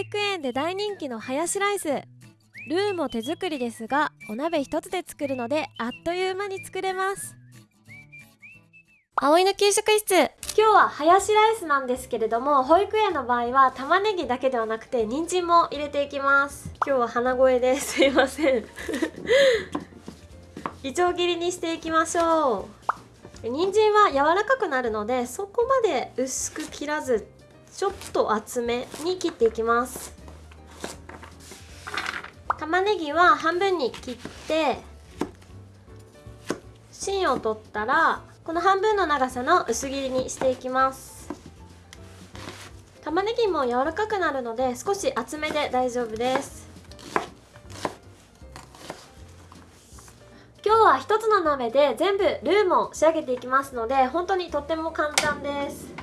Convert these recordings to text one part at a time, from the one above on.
育園で大人気のハヤシライス。ルーも手作りですがお鍋一つで作るのであっという間に作れます。葵の給食室。今日はハヤシライスなんですけれども保育園の場合は玉ねぎだけではなくて人参も入れていきます。今日は鼻声です。いません。いちょう切りにしていきましょう。人参は柔らかくなるのでそこまで薄く切らずちょっと厚めに切っていきます。玉ねぎは半分に切って芯を取ったらこの半分の長さの薄切りにしていきます。玉ねぎも柔らかくなるので少し厚めで大丈夫です。今日は一つの鍋で全部ルーも仕上げていきますので本当にとっても簡単です。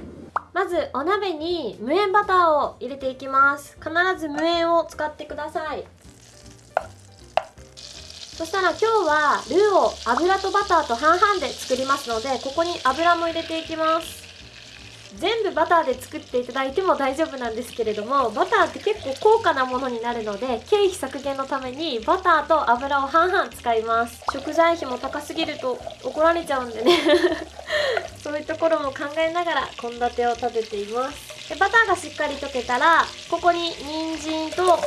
まずお鍋に無塩バターを入れていきます。必ず無塩を使ってください。そしたら今日はルーを油とバターと半々で作りますのでここに油も入れていきます。全部バターで作っていただいても大丈夫なんですけれどもバターって結構高価なものになるので経費削減のためにバターと油を半々使います。食材費も高すぎると怒られちゃうんでね。そういうところも考えながら献立を立てています。でバターがしっかり溶けたらここに人参と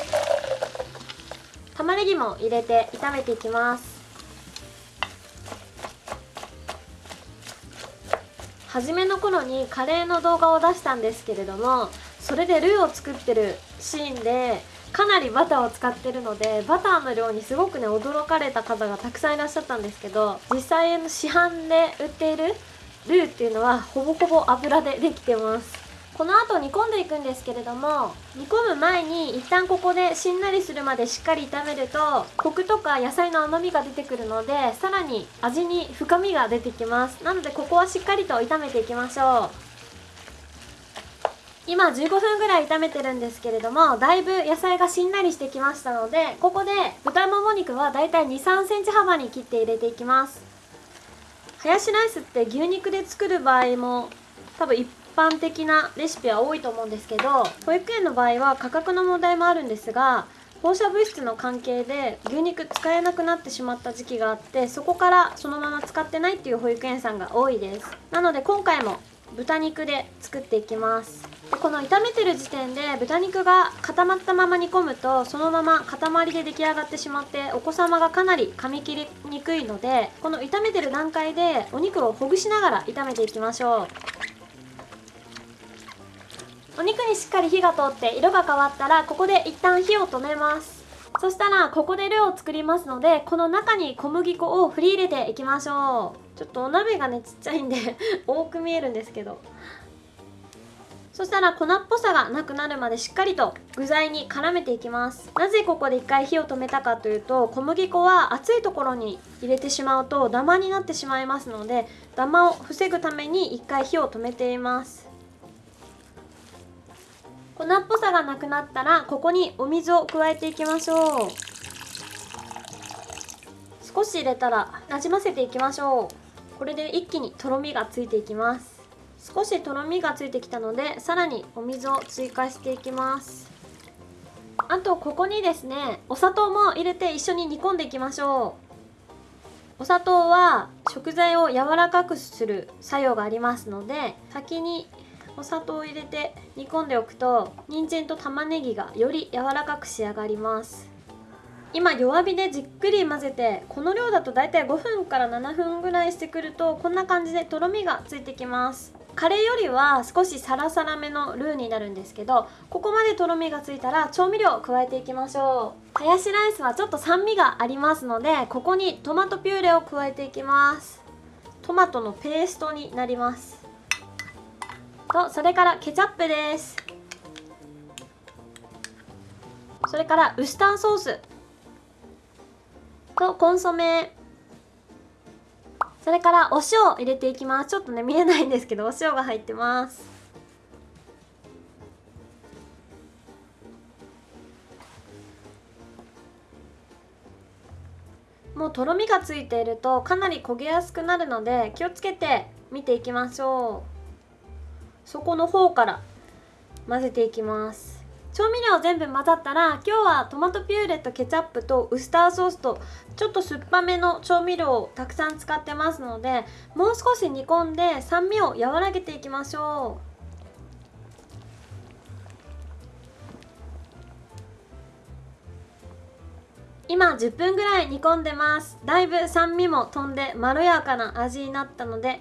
玉ねぎも入れて炒めていきます。初めの頃にカレーの動画を出したんですけれどもそれでルーを作ってるシーンでかなりバターを使ってるのでバターの量にすごくね驚かれた方がたくさんいらっしゃったんですけど実際の市販で売っているルーっていうのはほぼほぼ油でできてます。この後煮込んでいくんですけれども煮込む前に一旦ここでしんなりするまでしっかり炒めるとコクとか野菜の甘みが出てくるのでさらに味に深みが出てきます。なのでここはしっかりと炒めていきましょう。今15分ぐらい炒めてるんですけれどもだいぶ野菜がしんなりしてきましたのでここで豚もも肉はだいたい2 3センチ幅に切って入れていきます。ハヤシライスって牛肉で作る場合も多分一般的なレシピは多いと思うんですけど保育園の場合は価格の問題もあるんですが放射物質の関係で牛肉使えなくなってしまった時期があってそこからそのまま使ってないっていう保育園さんが多いです。なので今回も豚肉で作っていきます。この炒めてる時点で豚肉が固まったまま煮込むとそのまま塊で出来上がってしまってお子様がかなり噛み切りにくいのでこの炒めてる段階でお肉をほぐしながら炒めていきましょう。お肉にしっかり火が通って色が変わったらここで一旦火を止めます。そしたらここでルーを作りますのでこの中に小麦粉を振り入れていきましょう。ちょっとお鍋がねちっちゃいんで 多く見えるんですけど。そしたら粉っぽさがなくなるまでしっかりと具材に絡めていきます。なぜここで一回火を止めたかというと小麦粉は熱いところに入れてしまうとダマになってしまいますのでダマを防ぐために一回火を止めています。粉っぽさがなくなったらここにお水を加えていきましょう。少し入れたらなじませていきましょう。これで一気にとろみがついていきます。少しとろみがついてきたのでさらにお水を追加していきます。あとここにですねお砂糖も入れて一緒に煮込んでいきましょう。お砂糖は食材を柔らかくする作用がありますので先にお砂糖を入れて煮込んでおくと人参と玉ねぎがより柔らかく仕上がります。今弱火でじっくり混ぜてこの量だとだいたい5分から7分ぐらいしてくるとこんな感じでとろみがついてきます。カレーよりは少しサラサラめのルーになるんですけどここまでとろみがついたら調味料を加えていきましょう。ハヤシライスはちょっと酸味がありますのでここにトマトピューレを加えていきます。トマトのペーストになります。とそれからケチャップです。それからウスターソース。とコンソメ。それからお塩を入れていきます。ちょっとね見えないんですけどお塩が入ってます。もうとろみがついているとかなり焦げやすくなるので気をつけて見ていきましょう。そこの方から混ぜていきます。調味料全部混ざったら今日はトマトピューレとケチャップとウスターソースとちょっと酸っぱめの調味料をたくさん使ってますのでもう少し煮込んで酸味を和らげていきましょう。今10分ぐらい煮込んでます。だいぶ酸味も飛んでまろやかな味になったので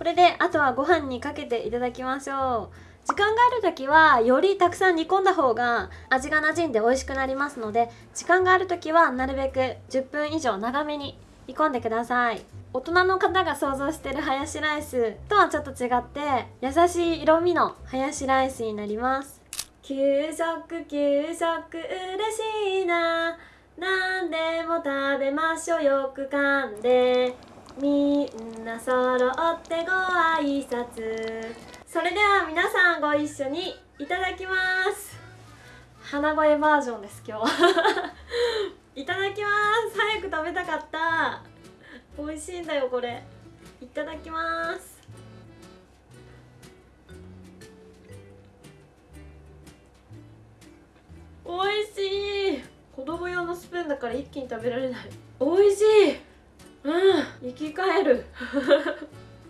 これであとはご飯にかけていただきましょう。時間がある時はよりたくさん煮込んだ方が味が馴染んで美味しくなりますので時間がある時はなるべく10分以上長めに煮込んでください。大人の方が想像してるハヤシライスとはちょっと違って優しい色味のハヤシライスになります。給食給食嬉しいな。何でも食べましょう。よく噛んで。みんな揃ってご挨拶。それでは皆さんご一緒にいただきます。鼻声バージョンです今日 いただきます。早く食べたかった。美味しいんだよこれ。いただきます。美味しい。子供用のスプーンだから一気に食べられない。美味しい。うん生き返る。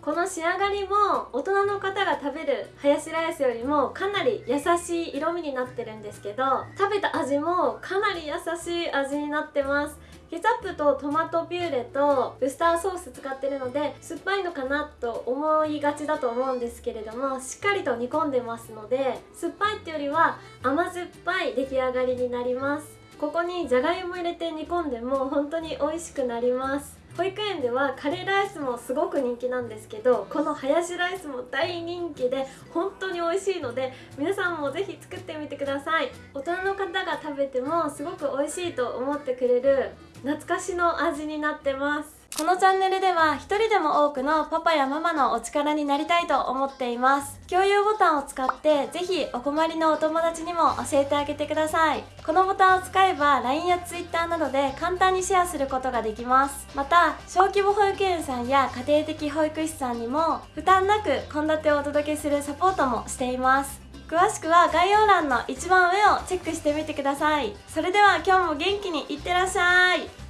この仕上がりも大人の方が食べるハヤシライスよりもかなり優しい色味になってるんですけど食べた味もかなり優しい味になってます。ケチャップとトマトピューレとウスターソース使ってるので酸っぱいのかなと思いがちだと思うんですけれどもしっかりと煮込んでますので酸っぱいってよりは甘酸っぱい出来上がりになります。ここにじゃがいも入れて煮込んでも本当に美味しくなります。保育園ではカレーライスもすごく人気なんですけどこのハヤシライスも大人気で本当に美味しいので皆さんもぜひ作ってみてください。大人の方が食べてもすごく美味しいと思ってくれる懐かしの味になってます。このチャンネルでは一人でも多くのパパやママのお力になりたいと思っています。共有ボタンを使ってぜひお困りのお友達にも教えてあげてください。このボタンを使えば LINE や Twitter などで簡単にシェアすることができます。また小規模保育園さんや家庭的保育士さんにも負担なく献立をお届けするサポートもしています。詳しくは概要欄の一番上をチェックしてみてください。それでは今日も元気にいってらっしゃい。